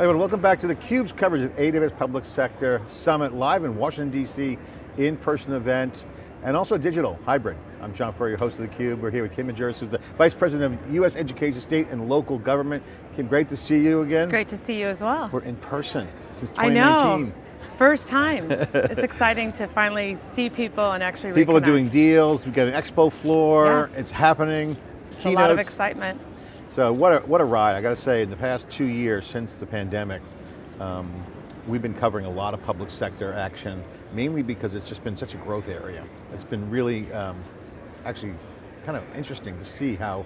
Hey, well, welcome back to theCUBE's coverage of AWS Public Sector Summit, live in Washington, D.C., in-person event, and also digital, hybrid. I'm John Furrier, host of theCUBE. We're here with Kim Majerus, who's the Vice President of U.S. Education, State and Local Government. Kim, great to see you again. It's great to see you as well. We're in person since 2019. I know. First time. it's exciting to finally see people and actually People reconnect. are doing deals, we've got an expo floor, Yes. it's happening. It's Keynotes. a lot of excitement. So what a, what a ride, I got to say, in the past two years since the pandemic, um, we've been covering a lot of public sector action, mainly because it's just been such a growth area. It's been really, um, actually, kind of interesting to see how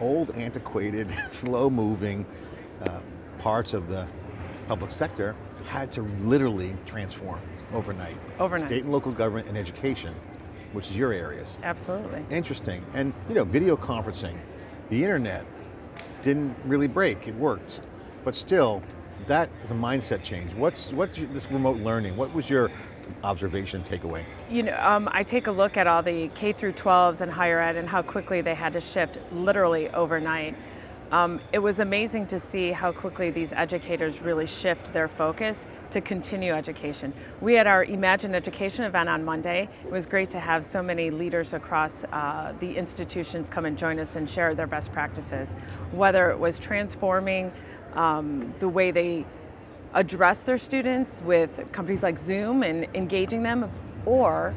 old, antiquated, slow moving uh, parts of the public sector had to literally transform overnight. Overnight. State and local government and education, which is your areas. Absolutely. Interesting, and you know, video conferencing, the internet didn't really break, it worked. But still, that is a mindset change. What's, what's your, this remote learning? What was your observation, takeaway? You know, um, I take a look at all the K through 12s and higher ed and how quickly they had to shift literally overnight. Um, it was amazing to see how quickly these educators really shift their focus to continue education. We had our Imagine Education event on Monday. It was great to have so many leaders across uh, the institutions come and join us and share their best practices. Whether it was transforming um, the way they address their students with companies like Zoom and engaging them, or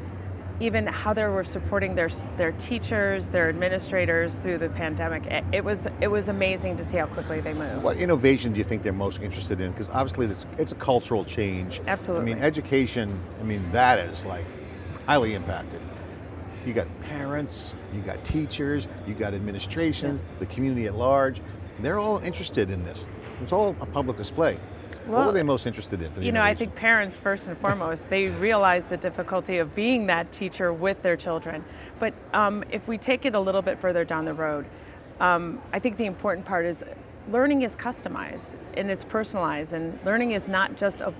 even how they were supporting their, their teachers, their administrators through the pandemic. It, it was, it was amazing to see how quickly they moved. What innovation do you think they're most interested in? Because obviously this, it's a cultural change. Absolutely. I mean, education, I mean, that is like highly impacted. You got parents, you got teachers, you got administrations, the community at large. They're all interested in this. It's all a public display. What Well, were they most interested in? for the You know, I think parents, first and foremost, they realize the difficulty of being that teacher with their children. But um, if we take it a little bit further down the road, um, I think the important part is learning is customized and it's personalized and learning is not just a,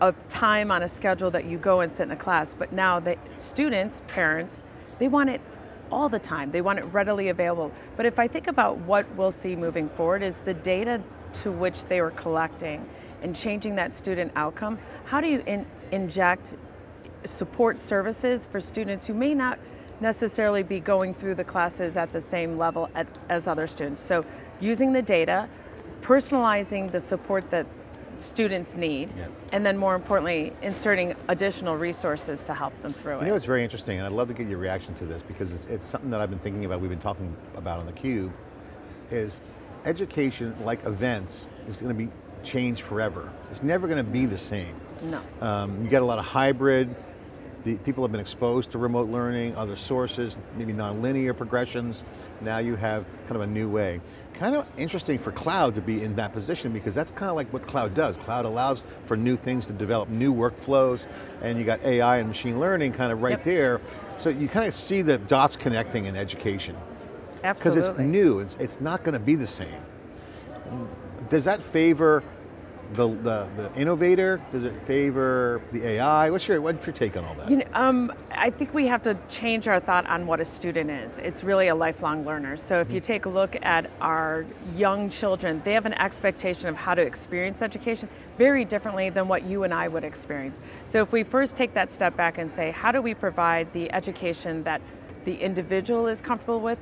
a time on a schedule that you go and sit in a class, but now the students, parents, they want it all the time. They want it readily available. But if I think about what we'll see moving forward is the data to which they were collecting and changing that student outcome, how do you in, inject support services for students who may not necessarily be going through the classes at the same level at, as other students? So using the data, personalizing the support that students need, and then more importantly, inserting additional resources to help them through You it. You know, it's very interesting, and I'd love to get your reaction to this because it's, it's something that I've been thinking about, we've been talking about on theCUBE, is education, like events, is going to be changed forever. It's never going to be the same. no. Um, you get a lot of hybrid, the, people have been exposed to remote learning, other sources, maybe non-linear progressions. Now you have kind of a new way. Kind of interesting for cloud to be in that position because that's kind of like what cloud does. Cloud allows for new things to develop, new workflows, and you got AI and machine learning kind of right Yep. there. So you kind of see the dots connecting in education. Absolutely. Because it's new, it's, it's not going to be the same. Does that favor the, the, the innovator? Does it favor the AI? What's your, what's your take on all that? You know, um, I think we have to change our thought on what a student is. It's really a lifelong learner. So if you take a look at our young children, they have an expectation of how to experience education very differently than what you and I would experience. So if we first take that step back and say, how do we provide the education that the individual is comfortable with,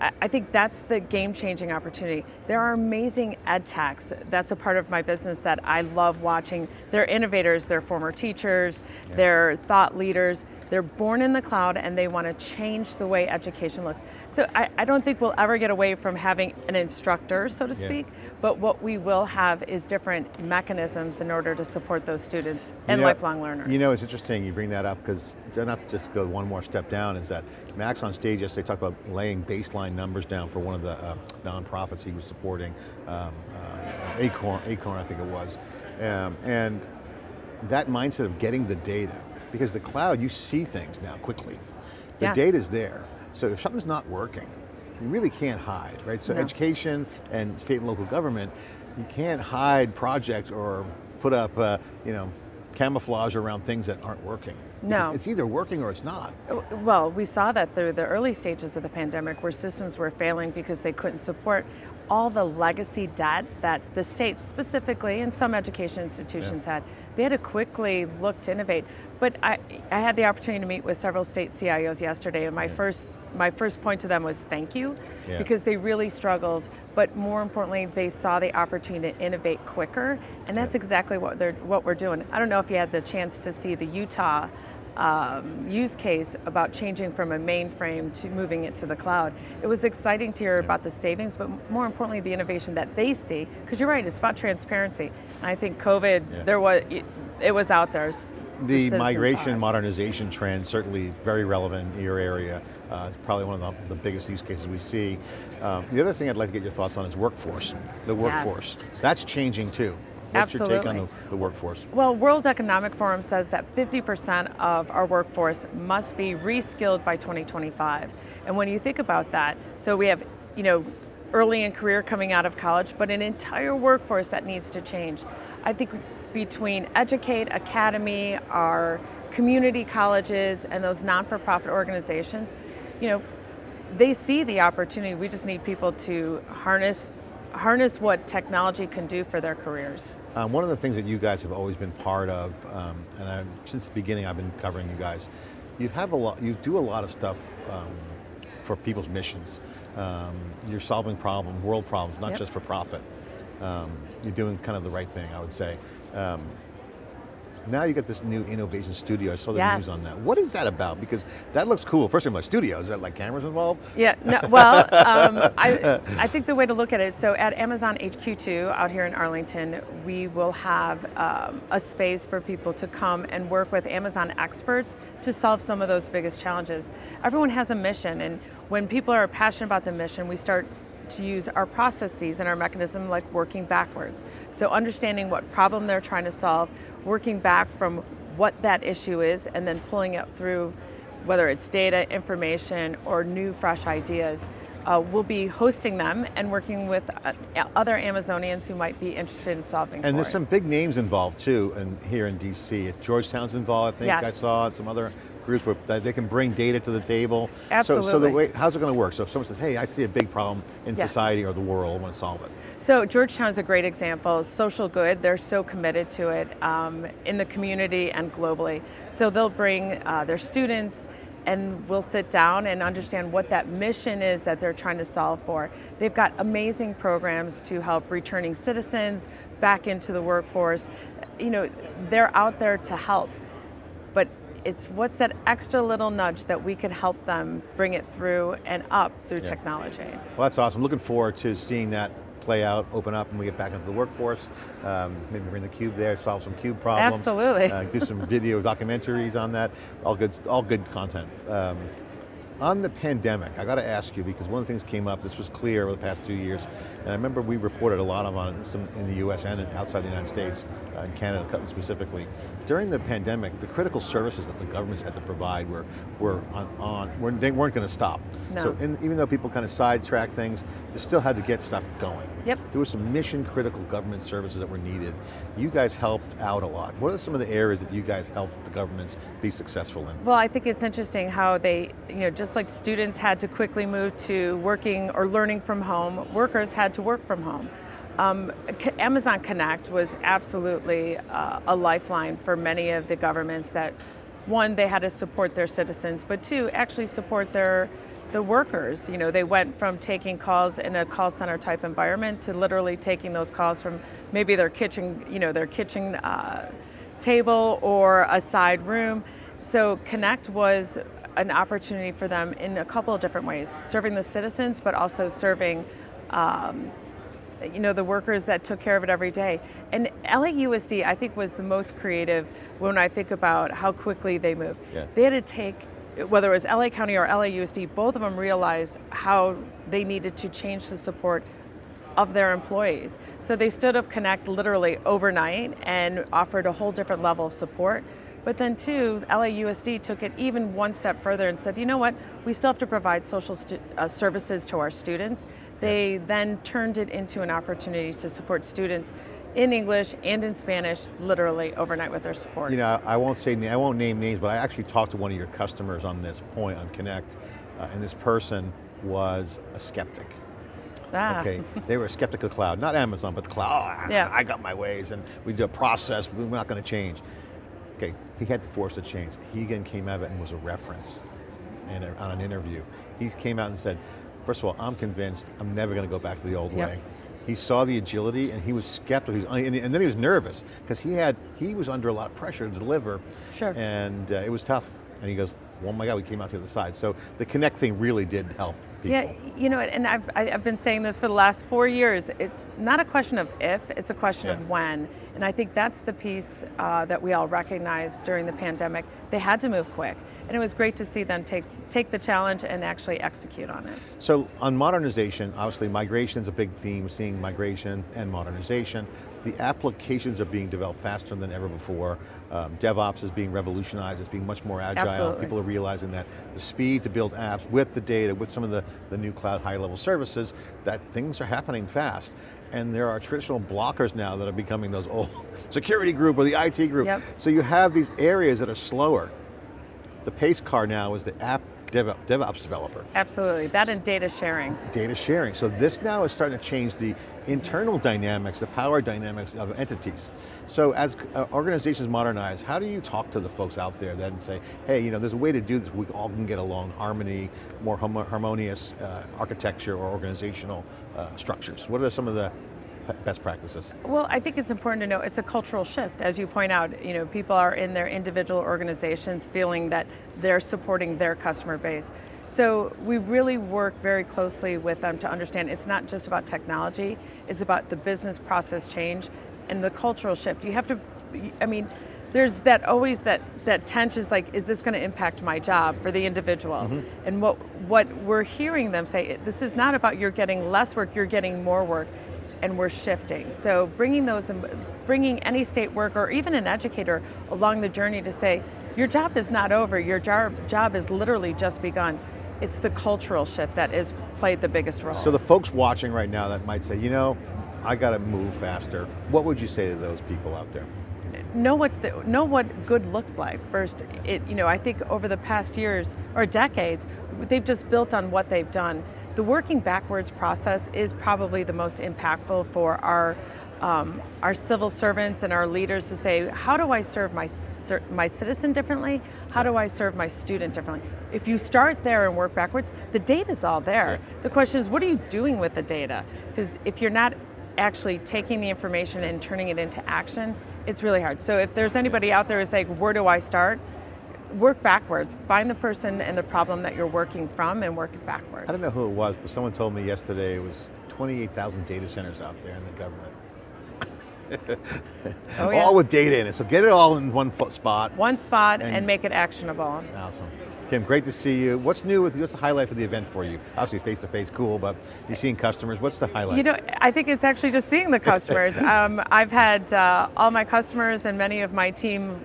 I- I think that's the game-changing opportunity. There are amazing ed techs. That's a part of my business that I love watching. They're innovators, they're former teachers, they're thought leaders. They're born in the cloud and they want to change the way education looks. So I, I don't think we'll ever get away from having an instructor, so to Yeah. speak, but what we will have is different mechanisms in order to support those students You and know- lifelong learners. You know, it's interesting you bring that up because not just go one more step down is that Max on stage yesterday talked about laying baseline numbers down for one of the uh, nonprofits he was supporting, um, uh, Acorn, Acorn I think it was. Um, and that mindset of getting the data, because the cloud, you see things now quickly. The Yes. data's there. So if something's not working, you really can't hide, right? So No. education and state and local government, you can't hide projects or put up, uh, you know, camouflage around things that aren't working. No. It's either working or it's not. Uh, well, we saw that through the early stages of the pandemic where systems were failing because they couldn't support all the legacy debt that the states specifically and some education institutions Yeah. had. They had to quickly look to innovate. But I, I had the opportunity to meet with several state CIOs yesterday and my first my first point to them was thank you Yeah. because they really struggled, but more importantly, they saw the opportunity to innovate quicker, and that's exactly what they're what we're doing. I don't know if you had the chance to see the Utah um, use case about changing from a mainframe to moving it to the cloud. It was exciting to hear about the savings, but more importantly, the innovation that they see. Because you're right, it's about transparency. And I think COVID, Yeah. there was it was out there. The migration it. modernization trend certainly very relevant in your area. Uh, it's probably one of the, the biggest use cases we see. Um, the other thing I'd like to get your thoughts on is workforce. The workforce. That's changing too. What's your take on the, the workforce? Well, World Economic Forum says that 50% of our workforce must be reskilled by 2025. And when you think about that, so we have, you know, early in career coming out of college, but an entire workforce that needs to change. I think between Educate, Academy, our community colleges, and those non-for-profit organizations, you know, they see the opportunity. We just need people to harness harness what technology can do for their careers. Um, one of the things that you guys have always been part of, um, and I, since the beginning I've been covering you guys, you have a lot, you do a lot of stuff um, for people's missions. Um, you're solving problems, world problems, not Yep. just for profit. Um, you're doing kind of the right thing, I would say. Now you got this new innovation studio. I saw the Yes. news on that. What is that about? Because that looks cool. First of all, like studio, is that like cameras involved? Yeah, no, well, um, I, I think the way to look at it, so at Amazon HQ2 out here in Arlington, we will have um, a space for people to come and work with Amazon experts to solve some of those biggest challenges. Everyone has a mission, and when people are passionate about the mission, we start to use our processes and our mechanism like working backwards. So understanding what problem they're trying to solve, working back from what that issue is, and then pulling it through whether it's data, information, or new fresh ideas. Uh, we'll be hosting them and working with uh, other Amazonians who might be interested in solving And there's it. some big names involved too, and here in DC. Georgetown's involved, I think Yes. I saw, and some other groups where they can bring data to the table. So, so the way, how's it going to work? So if someone says, hey, I see a big problem in Yes. society or the world, I want to solve it. So Georgetown is a great example. Social good, they're so committed to it um, in the community and globally. So they'll bring uh, their students and we'll sit down and understand what that mission is that they're trying to solve for. They've got amazing programs to help returning citizens back into the workforce. You know, they're out there to help, but it's what's that extra little nudge that we could help them bring it through and up through Yeah. technology. Well, that's awesome. Looking forward to seeing that play out, open up, and we get back into the workforce. Um, maybe bring the cube there, solve some cube problems. Absolutely. Uh, do some video documentaries on that. All good, all good content. Um, on the pandemic, I got to ask you because one of the things came up. This was clear over the past two years, and I remember we reported a lot of on it some in the U.S. and outside the United States, uh, in Canada specifically. During the pandemic, the critical services that the governments had to provide were were on, on were, they weren't going to stop. No. So in, even though people kind of sidetrack things, they still had to get stuff going. Yep. There were some mission critical government services that were needed. You guys helped out a lot. What are some of the areas that you guys helped the governments be successful in? Well, I think it's interesting how they, you know, just like students had to quickly move to working or learning from home, workers had to work from home. Um, Amazon Connect was absolutely uh, a lifeline for many of the governments that, one, they had to support their citizens, but two, actually support their the workers. You know, they went from taking calls in a call center type environment to literally taking those calls from maybe their kitchen, you know, their kitchen uh, table or a side room. So Connect was an opportunity for them in a couple of different ways, serving the citizens, but also serving um, you know, the workers that took care of it every day. And LAUSD, I think, was the most creative when I think about how quickly they moved. Yeah. They had to take, whether it was LA County or LAUSD, both of them realized how they needed to change the support of their employees. So they stood up Connect literally overnight and offered a whole different level of support. But then too, LAUSD took it even one step further and said, you know what, we still have to provide social uh, services to our students. They then turned it into an opportunity to support students in English and in Spanish, literally overnight with their support. You know, I won't say, I won't name names, but I actually talked to one of your customers on this point on Connect, uh, and this person was a skeptic. Ah. Okay, they were a skeptical cloud, not Amazon, but the cloud. Oh, yeah. I got my ways, and we do a process, we're not going to change. Okay, he had to force a change. He again came out of it and was a reference in a, on an interview. He came out and said, first of all, I'm convinced I'm never going to go back to the old yep. way. He saw the agility and he was skeptical, he was, and then he was nervous because he had, he was under a lot of pressure to deliver. Sure. And uh, it was tough. And he goes, oh my God, we came out the other side. So the Connect thing really did help people. Yeah, you know, and I've, I've been saying this for the last four years. It's not a question of if, it's a question yeah. of when. And I think that's the piece uh, that we all recognized during the pandemic. They had to move quick. And it was great to see them take, take the challenge and actually execute on it. So on modernization, obviously migration is a big theme, seeing migration and modernization. The applications are being developed faster than ever before. Um, DevOps is being revolutionized, it's being much more agile. Absolutely. People are realizing that the speed to build apps with the data, with some of the, the new cloud high level services, that things are happening fast. And there are traditional blockers now that are becoming those old security group or the IT group. Yep. So you have these areas that are slower. The pace car now is the app DevOps developer. Absolutely, that and data sharing. Data sharing, so this now is starting to change the internal dynamics, the power dynamics of entities. So as uh, organizations modernize, how do you talk to the folks out there then and say, hey, you know, there's a way to do this, we all can get along, harmony, more harmonious uh, architecture or organizational uh, structures. What are some of the best practices? Well, I think it's important to know it's a cultural shift. As you point out, you know, people are in their individual organizations feeling that they're supporting their customer base. So we really work very closely with them to understand it's not just about technology, it's about the business process change and the cultural shift. You have to, I mean, there's that always that that tension is like, is this going to impact my job for the individual? Mm -hmm. And what what we're hearing them say, this is not about you're getting less work, you're getting more work and we're shifting. So bringing those, um, bringing any state worker or even an educator along the journey to say, your job is not over, your job, job is literally just begun. It's the cultural shift that has played the biggest role. So the folks watching right now that might say, you know, I got to move faster. What would you say to those people out there? Know what the, know what good looks like. First, it you know I think over the past years or decades, they've just built on what they've done. The working backwards process is probably the most impactful for our um, our civil servants and our leaders to say, how do I serve my, my citizen differently? How do I serve my student differently? If you start there and work backwards, the data's all there. The question is, what are you doing with the data? Because if you're not actually taking the information and turning it into action, it's really hard. So if there's anybody out there who's like, where do I start? Work backwards. Find the person and the problem that you're working from and work it backwards. I don't know who it was, but someone told me yesterday it was 28,000 data centers out there in the government. oh, yes. All with data in it, so get it all in one spot. One spot and, and make it actionable. Awesome. Kim, great to see you. What's new with, what's the highlight of the event for you? Obviously face-to-face, -face, cool, but you're seeing customers, what's the highlight? You know, I think it's actually just seeing the customers. um, I've had uh, all my customers and many of my team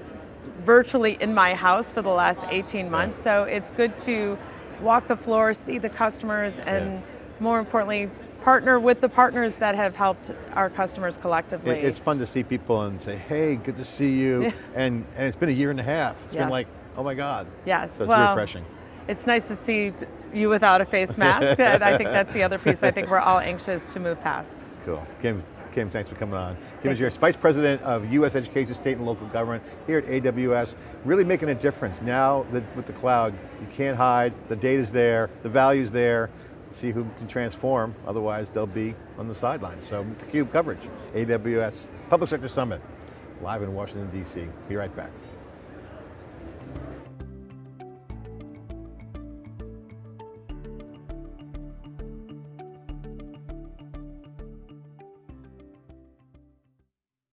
virtually in my house for the last 18 months, so it's good to walk the floor, see the customers, and yeah. more importantly, partner with the partners that have helped our customers collectively. It's fun to see people and say, hey, good to see you, and, and it's been a year and a half. It's yes. been like, oh my God. Yes, so it's well, refreshing. It's nice to see you without a face mask, and I think that's the other piece I think we're all anxious to move past. Cool, Kim, Kim, thanks for coming on. Kim is your Vice President of U.S. Education, State and Local Government here at AWS, really making a difference. Now that with the cloud, you can't hide, the data's there, the value's there, see who can transform, otherwise they'll be on the sidelines. So it's the CUBE coverage, AWS Public Sector Summit, live in Washington, D.C. Be right back.